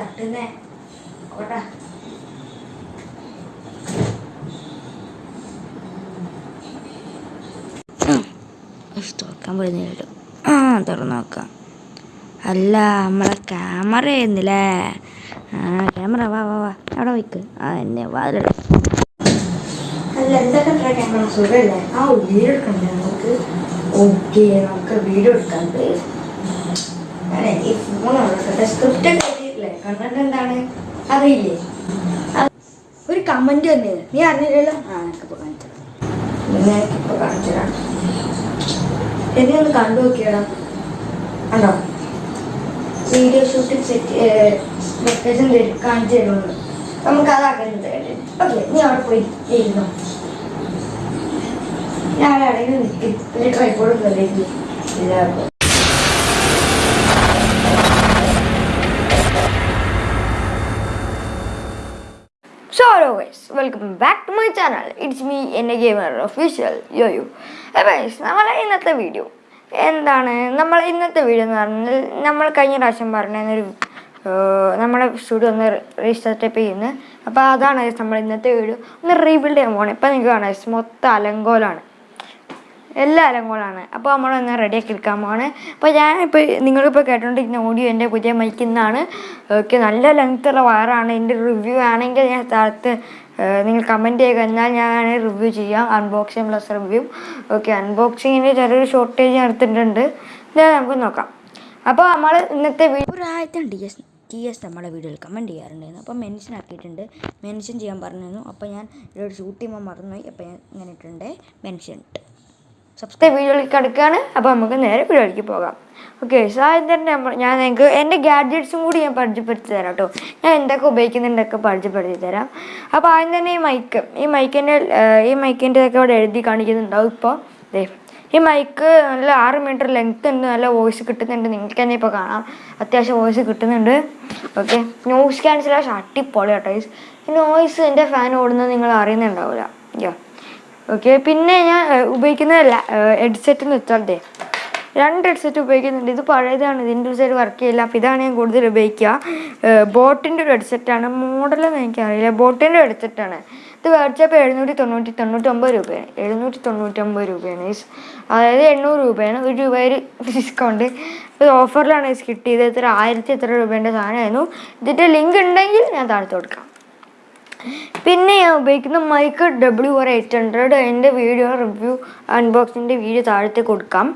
തട്ടുന്നേ. ഓട്ടാ തുറക്കാൻ പറ്റുന്നില്ലല്ലോ ആ തുറന്നു നോക്കാം. അല്ല നമ്മളെ ക്യാമറ ആയിരുന്നില്ലേ? ആ ക്യാമറ വാ വാ വാ. അവിടെ വയ്ക്ക് ആ എന്നെ വാതില അല്ല എന്തൊക്കെ ക്യാമറ സുഖമല്ലേ ആ വീഡിയോ എടുക്കണ്ടേ നമുക്ക്? ഓക്കെ നമുക്ക് വീഡിയോ എടുക്കാം അതെ ഈ ഫോൺ സ്ക്രിപ്റ്റ് കണ്ടന്റ് എന്താണ് അറിയില്ലേ? ഒരു കമന്റ് തന്നെ നീ അറിഞ്ഞില്ലല്ലോ? ആ എനിക്കിപ്പോ കാണിച്ചു എനിക്കിപ്പോ കാണിച്ചു എന്നെ ഒന്ന് കണ്ടു നോക്കിയടാ. ആണോ വീഡിയോ ഷൂട്ടിൽ സെറ്റ് ലൊക്കേഷൻ കാണിച്ചു തരുമെന്ന്. നമുക്ക് അതാക്കുന്നത് ഓക്കെ നീ അവിടെ പോയി ഇരുന്നോ. ഞാൻ അവിടെ നിൽക്കും ഒരു ട്രൈപ്പോഡ് കയറിയിരുന്നു എല്ലാവർക്കും hello guys welcome back to my channel it's me എന്റെ gamer official yo you guys നമ്മളെ ഇന്നത്തെ വീഡിയോ എന്താണ്? നമ്മൾ ഇന്നത്തെ വീഡിയോ എന്ന് പറഞ്ഞാൽ നമ്മൾ കഴിഞ്ഞ പ്രാവശ്യം പറഞ്ഞൊരു നമ്മുടെ സ്റ്റുഡിയോ ഒന്ന് റീസ്റ്റാർട്ടപ്പ് ചെയ്യുന്നത് അപ്പോൾ അതാണ് നമ്മൾ ഇന്നത്തെ വീഡിയോ ഒന്ന് റീബിൽഡ് ചെയ്യാൻ പോകണം ഇപ്പം നിങ്ങൾക്ക് കാണാം മൊത്തം അലങ്കോലാണ് എല്ലാ കൂടാണ്. അപ്പോൾ നമ്മളൊന്ന് റെഡിയാക്കി എടുക്കാൻ പോവാണ്. അപ്പോൾ ഞാനിപ്പോൾ നിങ്ങളിപ്പോൾ കേട്ടോണ്ടിരിക്കുന്ന ഓഡിയോ എന്റെ പുതിയ മൈക്കിൽ നിന്നാണ് ഓക്കെ നല്ല ലെങ്ത്തുള്ള വയറാണ് എന്റെ റിവ്യൂ ആണെങ്കിൽ ഞാൻ സ്ഥലത്ത് നിങ്ങൾ കമന്റ് ചെയ്യുക. എന്നാൽ ഞാൻ റിവ്യൂ ചെയ്യാം. അൺബോക്സിങ് പ്ലസ് റിവ്യൂ ഓക്കെ അൺബോക്സിങ്ങിന്റെ ചെറിയൊരു ഷോർട്ടേജ് എടുത്തിട്ടുണ്ട്. ഞാൻ നമുക്ക് നോക്കാം. അപ്പോൾ നമ്മൾ ഇന്നത്തെ വീഡിയോ ഒരു ആയിരത്തി ടി എസ് ടി എസ് നമ്മളെ വീഡിയോയിൽ കമന്റ് ചെയ്യാറുണ്ടായിരുന്നു. അപ്പോൾ മെൻഷൻ ആക്കിയിട്ടുണ്ട്. മെൻഷൻ ചെയ്യാൻ പറഞ്ഞിരുന്നു. അപ്പോൾ ഞാൻ ഇതിലൊരു ഷൂട്ട് ചെയ്യുമ്പോൾ മറന്നുപോയി. അപ്പോൾ ഞാൻ ഇങ്ങനെ ഇട്ടിട്ടുണ്ട്. മെൻഷൻ ഇട്ട് സബ്സ്ക്രൈബ് വീഡിയോയിലേക്ക് കിടക്കുകയാണ് അപ്പോൾ നമുക്ക് നേരെ വീഡിയോയിലേക്ക് പോകാം. ഓക്കെ തന്നെ നമ്മൾ ഞാൻ നിങ്ങൾക്ക് എന്റെ ഗാഡ്ജറ്റ്സും കൂടി ഞാൻ പരിചയപ്പെടുത്തി തരാം കേട്ടോ ഞാൻ എന്തൊക്കെ ഉപയോഗിക്കുന്നുണ്ടൊക്കെ പരിചയപ്പെടുത്തി തരാം. അപ്പോൾ ആദ്യം തന്നെ ഈ മൈക്ക് ഈ മൈക്കിന്റെ ഈ മൈക്കിന്റെതൊക്കെ അവിടെ എഴുതി കാണിക്കുന്നുണ്ടാവും ഇപ്പോൾ ദേ ഈ മൈക്ക് നല്ല ആറ് മീറ്റർ ലെങ്ത് ഉണ്ട്. നല്ല വോയിസ് കിട്ടുന്നുണ്ട്. നിങ്ങൾക്ക് തന്നെ ഇപ്പോൾ കാണാം. അത്യാവശ്യം വോയിസ് കിട്ടുന്നുണ്ട്. ഓക്കെ നോയിസ് ക്യാൻസലേഷൻ അടിപൊളി കേട്ടോ നോയിസ് എന്റെ ഫാൻ ഓടുന്നത് നിങ്ങൾ അറിയുന്നുണ്ടാവില്ല യാ ഓക്കെ പിന്നെ ഞാൻ ഉപയോഗിക്കുന്ന ഹെഡ്സെറ്റ് എന്ന് വെച്ചാൽ രണ്ട് ഹെഡ്സെറ്റ് ഉപയോഗിക്കുന്നുണ്ട്. ഇത് പഴയതാണ് ഇതിന്റെ ഒരു സൈഡ് വർക്ക് ചെയ്യില്ല. അപ്പോൾ ഇതാണ് ഞാൻ കൂടുതൽ ഉപയോഗിക്കുക. ബോട്ടിന്റെ ഒരു ഹെഡ്സെറ്റാണ് മോഡലെന്ന് എനിക്കറിയില്ല. ബോട്ടിന്റെ ഹെഡ്സെറ്റാണ് ഇത് മേടിച്ചപ്പോൾ എഴുന്നൂറ്റി തൊണ്ണൂറ്റി തൊണ്ണൂറ്റൊമ്പത് രൂപയാണ്. എഴുന്നൂറ്റി തൊണ്ണൂറ്റൊമ്പത് രൂപയാണ് ഈസ് അതായത് എണ്ണൂറ് രൂപയാണ്. ഒരു രൂപ ഒരു ഡിസ്കൗണ്ട് ഇത് ഓഫറിലാണ് ഈസ് കിട്ടിയത്. എത്ര ആയിരത്തി എത്ര രൂപേന്റെ സാധനമായിരുന്നു. ഇതിന്റെ ലിങ്ക് ഉണ്ടെങ്കിൽ ഞാൻ താഴ്ത്തു കൊടുക്കാം. പിന്നെ ഞാൻ ഉപയോഗിക്കുന്ന mic W R eight hundred എന്റെ വീഡിയോ റിവ്യൂ അൺബോക്സിന്റെ വീഡിയോ താഴത്തെ കൊടുക്കാം.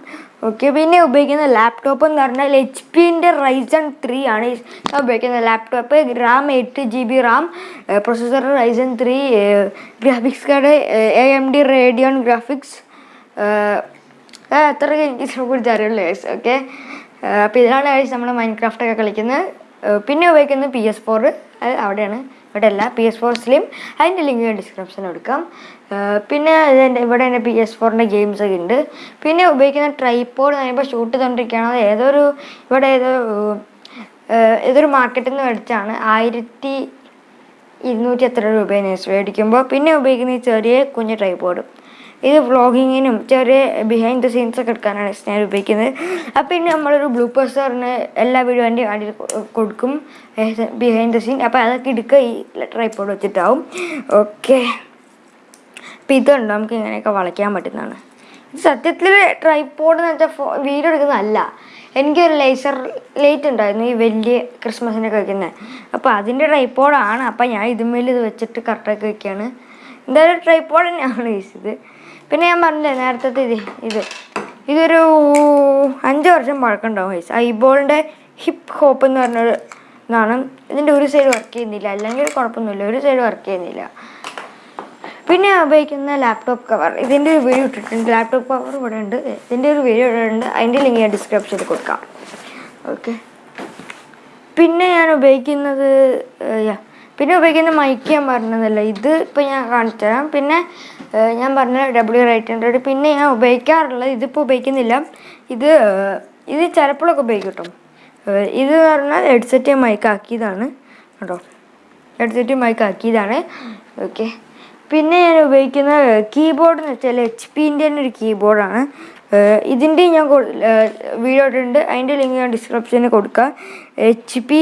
ഓക്കെ പിന്നെ ഉപയോഗിക്കുന്ന ലാപ്ടോപ്പ് എന്ന് പറഞ്ഞാൽ എച്ച് പിന്റെ റൈസൺ ത്രീ ആണ്. ഞാൻ ഉപയോഗിക്കുന്ന laptop RAM eight G B RAM processor Ryzen three graphics card A M D Radeon graphics അത്ര എനിക്ക് ഇതിനെക്കുറിച്ച് അറിയുള്ളൂ ഓക്കെ അപ്പോൾ ഇതിലാണ് നമ്മൾ മൈൻക്രാഫ്റ്റൊക്കെ കളിക്കുന്നത്. പിന്നെ ഉപയോഗിക്കുന്നത് പി എസ് ഫോർ അവിടെയാണ്. ഇവിടെ അല്ല പി എസ് ഫോർ സ്ലിം അതിന്റെ ലിങ്ക് ഞാൻ ഡിസ്ക്രിപ്ഷനിൽ കൊടുക്കാം. പിന്നെ ഇതിന്റെ ഇവിടെ എന്റെ പി എസ് ഫോറിന്റെ ഗെയിംസ് ഒക്കെ ഉണ്ട്. പിന്നെ ഉപയോഗിക്കുന്ന ട്രൈപ്പോഡ് ഞാനിപ്പോൾ ഷൂട്ട് ചെയ്തുകൊണ്ടിരിക്കുകയാണ്. അത് ഏതൊരു ഇവിടെ ഏതോ ഏതൊരു മാർക്കറ്റിൽ നിന്ന് മേടിച്ചാണ് ആയിരത്തി ഇരുന്നൂറ്റി എത്ര രൂപയാണ് മേടിക്കുമ്പോൾ. പിന്നെ ഉപയോഗിക്കുന്ന ഈ ചെറിയ കുഞ്ഞ് ട്രൈപ്പോഡ് ഇത് വ്ളോഗിങ്ങിനും ചെറിയ ബിഹൈൻഡ് ദ സീൻസ് ഒക്കെ എടുക്കാനാണ് ഞാൻ ഉപയോഗിക്കുന്നത്. അപ്പം പിന്നെ നമ്മളൊരു ബ്ലൂ പേഴ്സറിന് എല്ലാ വീഡിയോന്റെയും അടിയിൽ കൊടുക്കും. ബിഹൈൻഡ് ദ സീൻ അപ്പോൾ അതൊക്കെ എടുക്കുക. ഈ ട്രൈപ്പോഡ് വെച്ചിട്ടാവും. ഓക്കെ അപ്പം ഇതുണ്ട്? നമുക്ക് ഇങ്ങനെയൊക്കെ വളയ്ക്കാൻ പറ്റുന്നതാണ്. ഇത് സത്യത്തിൽ ട്രൈപ്പോഡ് എന്ന് വെച്ചാൽ ഫോ വീഡിയോ എടുക്കുന്നതല്ല. എനിക്കൊരു ലേസർ ലൈറ്റ് ഉണ്ടായിരുന്നു ഈ വലിയ ക്രിസ്മസിനൊക്കെ വയ്ക്കുന്നത് അപ്പോൾ അതിന്റെ ട്രൈപ്പോഡാണ് അപ്പം ഞാൻ ഇതുമേൽ ഇത് വെച്ചിട്ട് കറക്റ്റാക്കി വയ്ക്കുകയാണ് എന്തായാലും ട്രൈപ്പോഡ് തന്നെയാണ് ഇത്. പിന്നെ ഞാൻ പറഞ്ഞില്ലേ നേരത്തെ ഇത് ഇത്. ഇതൊരു അഞ്ച് വർഷം പഴക്കമുണ്ടാവും ഗൈസ് ഐബോളിന്റെ ഹിപ്പ് ഹോപ്പ് എന്ന് പറഞ്ഞൊരു ഇതാണ്. ഇതിന്റെ ഒരു സൈഡ് വർക്ക് ചെയ്യുന്നില്ല. അല്ലെങ്കിൽ കുഴപ്പമൊന്നുമില്ല. ഒരു സൈഡ് വർക്ക് ചെയ്യുന്നില്ല. പിന്നെ ഉപയോഗിക്കുന്ന ലാപ്ടോപ്പ് കവർ ഇതിന്റെ ഒരു വീഡിയോ ഇട്ടിട്ടുണ്ട്. ലാപ്ടോപ്പ് കവർ ഇവിടെ ഉണ്ട്. ഇതിന്റെ ഒരു വീഡിയോ ഇവിടെ ഉണ്ട്. അതിന്റെ ലിങ്ക് ഞാൻ ഡിസ്ക്രിപ്ഷനിൽ കൊടുക്കാം. ഓക്കെ പിന്നെ ഞാൻ ഉപയോഗിക്കുന്നത് yeah. പിന്നെ ഉപയോഗിക്കുന്ന മൈക്ക് ഞാൻ പറഞ്ഞതല്ല? ഇത് ഇപ്പം ഞാൻ കാണിച്ചു തരാം പിന്നെ ഞാൻ പറഞ്ഞ ഡബ്ല്യു എയ്റ്റ് ഹൺഡ്രഡ് പിന്നെ ഞാൻ ഉപയോഗിക്കാറുള്ളത് ഇതിപ്പോൾ ഉപയോഗിക്കുന്നില്ല. ഇത് ഇത് ചിലപ്പോഴൊക്കെ ഉപയോഗിക്കും കേട്ടോ. ഇത് പറഞ്ഞാൽ ഹെഡ്സെറ്റ് മൈക്ക് ആക്കിയതാണ് കേട്ടോ. Headset mic ആക്കിയതാണ്. ഓക്കെ പിന്നെ ഞാൻ ഉപയോഗിക്കുന്ന കീബോർഡ് എന്ന് വെച്ചാൽ എച്ച് പിന്റെ തന്നെ ഒരു കീബോർഡാണ് ഇതിന്റെ ഞാൻ വീഡിയോ ഇട്ടിട്ടുണ്ട്. അതിന്റെ ലിങ്ക് ഞാൻ ഡിസ്ക്രിപ്ഷനിൽ കൊടുക്കാം. എച്ച് പി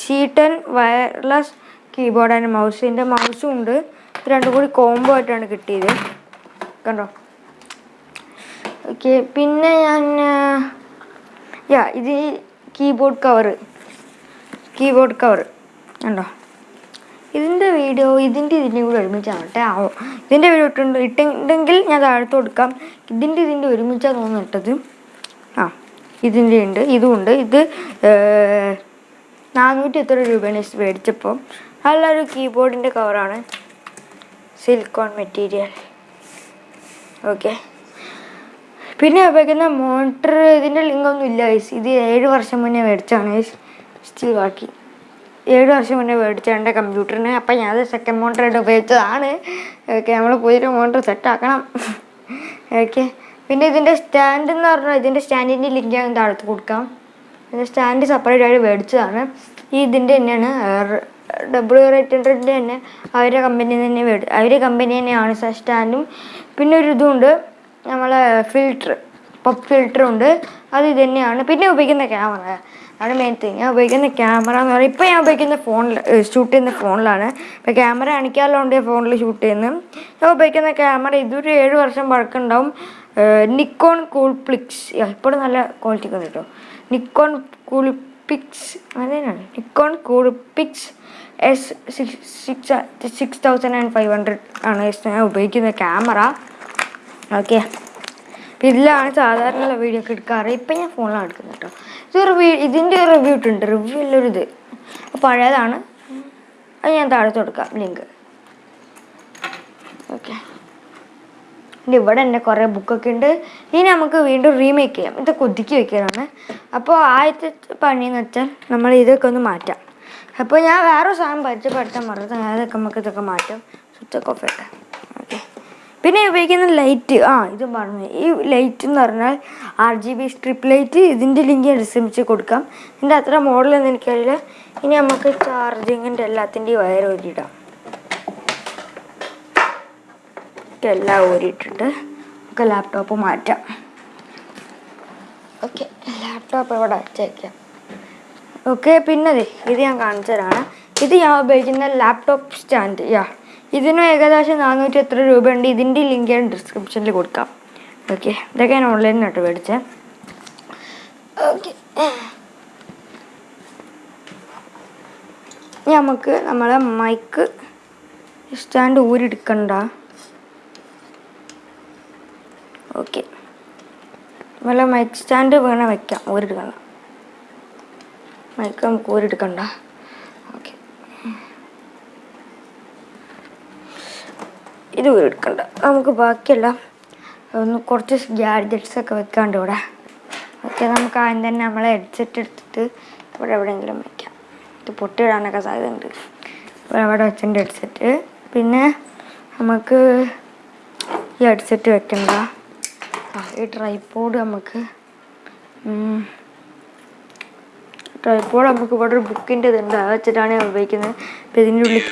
ഷീട്ടൻ വയർലെസ് കീബോർഡ് ആൻഡ് മൗസ് ഇതിന്റെ മൗസും ഉണ്ട്. ഇത് രണ്ടും കൂടി കോംബോ ആയിട്ടാണ് കിട്ടിയത്. കണ്ടോ? ഓക്കെ പിന്നെ ഞാൻ യാ ഇത് കീബോർഡ് കവറ് കീബോർഡ് കവർ കണ്ടോ? ഇതിന്റെ വീഡിയോ ഇതിന്റെ ഇതിന്റെയും കൂടി ഒരുമിച്ചാവട്ടെ. ആവോ ഇതിന്റെ വീഡിയോ ഇട്ടുണ്ട് ഇട്ടുണ്ടെങ്കിൽ ഞാൻ താഴത്ത് കൊടുക്കാം. ഇതിന്റെ ഇതിന്റെ ഒരുമിച്ചാണ് തോന്നുന്നു ഇട്ടത്. ആ ഇതിന്റെ ഉണ്ട് ഇതും ഉണ്ട്. ഇത് നാനൂറ്റി എത്ര രൂപയാണ് മേടിച്ചപ്പോൾ നല്ലൊരു കീബോർഡിന്റെ കവറാണ് സിൽക്കോൺ മെറ്റീരിയൽ ഓക്കെ പിന്നെ ഉപയോഗിക്കുന്ന മോണിറ്റർ ഇതിന്റെ ലിങ്കൊന്നും ഇല്ല ഗൈസ് ഇത് ഏഴ് വർഷം മുന്നേ മേടിച്ചാണ് സ്റ്റിൽ ബാക്കി. ഏഴ് വർഷം മുന്നേ മേടിച്ച എന്റെ കമ്പ്യൂട്ടറിന് അപ്പം ഞാൻ അത് സെക്കൻഡ് മോട്ടറായിട്ട് ഉപയോഗിച്ചതാണ്. ഓക്കെ നമ്മൾ പുതിയൊരു മോട്ടർ സെറ്റാക്കണം ഓക്കെ പിന്നെ ഇതിന്റെ സ്റ്റാൻഡ് എന്ന് പറഞ്ഞാൽ ഇതിന്റെ സ്റ്റാൻഡിന്റെ ലിങ്ക് ഞാൻ താഴത്ത് കൊടുക്കാം. ഇതിന്റെ സ്റ്റാൻഡ് സെപ്പറേറ്റ് ആയിട്ട് മേടിച്ചതാണ്. ഈ ഇതിന്റെ തന്നെയാണ് ഡബ്ല്യു എയ്റ്റ് ഹൺഡ്രഡിന്റെ തന്നെ അവരുടെ കമ്പനി തന്നെ മേടി അവരുടെ കമ്പനി തന്നെയാണ് സ്റ്റാൻഡും പിന്നെ ഒരു ഇതുണ്ട് നമ്മളെ ഫിൽറ്റർ പപ്പ് ഫിൽറ്റർ ഉണ്ട്. അത് ഇത് പിന്നെ ഉപയോഗിക്കുന്ന ക്യാമറ ആണ് മെയിൻ തിങ് ഞാൻ ഉപയോഗിക്കുന്ന ക്യാമറ എന്ന് പറയുന്നത് ഇപ്പോൾ ഞാൻ ഉപയോഗിക്കുന്ന ഫോണിൽ ഷൂട്ട് ചെയ്യുന്ന ഫോണിലാണ് ഇപ്പോൾ ക്യാമറ അണിക്കാറുണ്ട് ഫോണിൽ ഷൂട്ട് ചെയ്യുന്നത് ഞാൻ ഉപയോഗിക്കുന്ന ക്യാമറ ഇതൊരു ഏഴ് വർഷം പഴക്കമുണ്ടാവും നിക്കോൺ കൂൾപ്ലിക്സ് ഇപ്പോഴും നല്ല ക്വാളിറ്റി ഒക്കെ കേട്ടോ നിക്കോൺ കൂൾപിക്സ് അതന്നെയാണ് Nikon Coolpix S six six six thousand and five hundred ആണ് ഞാൻ ഉപയോഗിക്കുന്ന ക്യാമറ ഓക്കെ ഇതിലാണ് സാധാരണ വീഡിയോ ഒക്കെ എടുക്കാറ് ഇപ്പം ഞാൻ ഫോണിലാണ് എടുക്കുന്നത് കേട്ടോ. ഇത് റിവ്യൂ ഇതിന്റെ റിവ്യൂ ഇട്ടുണ്ട്. റിവ്യൂ ഉള്ളൊരു പഴയതാണ്. അത് ഞാൻ താഴത്ത് കൊടുക്കാം. ലിങ്ക് ഓക്കെ ഇവിടെ തന്നെ കുറേ ബുക്കൊക്കെ ഉണ്ട്. ഇനി നമുക്ക് വീണ്ടും റീമേക്ക് ചെയ്യാം. ഇത് ഒതുക്കി വെക്കാനാണ് അപ്പോൾ ആദ്യത്തെ പണിയെന്ന് വെച്ചാൽ നമ്മൾ ഇതൊക്കെ ഒന്ന് മാറ്റാം. അപ്പോൾ ഞാൻ വേറെ സാധനം പരിചയപ്പെടുത്താൻ മറന്നു അതൊക്കെ നമുക്ക് ഇതൊക്കെ മാറ്റാം. സ്വിച്ചൊക്കെ ഓഫ് ഓക്കെ പിന്നെ ഉപയോഗിക്കുന്ന ലൈറ്റ് ആ ഇത് പറഞ്ഞു ഈ ലൈറ്റ് എന്ന് പറഞ്ഞാൽ R G B strip light ഇതിന്റെ ലിങ്ക് ഡിസ്ക്രിപ്ഷൻ കൊടുക്കാം. ഇതിന്റെ അത്ര മോഡലൊന്നും എനിക്കറിയില്ല. ഇനി നമുക്ക് ചാർജിങ്ങിന്റെ എല്ലാത്തിന്റെയും വയർ ഊരിയിടാം. എല്ലാം ഊരിയിട്ടിട്ട് നമുക്ക് ലാപ്ടോപ്പ് മാറ്റാം. ഓക്കെ ലാപ്ടോപ്പ് ഇവിടെ വെച്ചേക്കാം? ഓക്കെ പിന്നെ ഇത് ഞാൻ കാണിച്ചു തരാണ്. ഇത് ഞാൻ ഉപയോഗിക്കുന്ന ലാപ്ടോപ്പ് സ്റ്റാൻഡ് യാ ഇതിനും ഏകദേശം നാനൂറ്റി എത്ര രൂപയുണ്ട്? ഇതിന്റെ ലിങ്ക് ഞാൻ ഡിസ്ക്രിപ്ഷനിൽ കൊടുക്കാം. ഓക്കെ ഇതൊക്കെ ഞാൻ ഓൺലൈനിൽ നിന്നിട്ട് മേടിച്ചത് ഓക്കെ നമുക്ക് നമ്മളെ മൈക്ക് സ്റ്റാൻഡ് ഊരെടുക്കണ്ട ഓക്കെ. നല്ല മൈക്ക് സ്റ്റാൻഡ് വേണേൽ വയ്ക്കാം ഓരെടുക്കണ്ട മൈക്ക് നമുക്ക് ഊരെടുക്കണ്ട. ഓക്കെ. ഇത് ഊരിടുക്കണ്ട. നമുക്ക് ബാക്കിയെല്ലാം ഒന്ന് കുറച്ച് ഗാഡ്ജറ്റ്സ് ഒക്കെ വെക്കാണ്ട് ഇവിടെ. ഓക്കെ നമുക്ക് ആദ്യം തന്നെ നമ്മളെ ഹെഡ്സെറ്റ് എടുത്തിട്ട് ഇവിടെ എവിടെയെങ്കിലും വയ്ക്കാം ഇത് പൊട്ടിയിടാനൊക്കെ സാധ്യതയുണ്ട്. ഇവിടെ അവിടെ വെച്ചിട്ടുണ്ട് ഹെഡ്സെറ്റ് പിന്നെ നമുക്ക് ഈ ഹെഡ്സെറ്റ് വെക്കണ്ട. ഈ ട്രൈപ്പോഡ് നമുക്ക് ട്രൈപ്പോഡ് നമുക്ക് ഇവിടെ ഒരു ബുക്കിന്റെ ഇതുണ്ട് അത് വെച്ചിട്ടാണ് ഞാൻ ഉപയോഗിക്കുന്നത് ഇതിന്റെ ഉള്ളിൽ.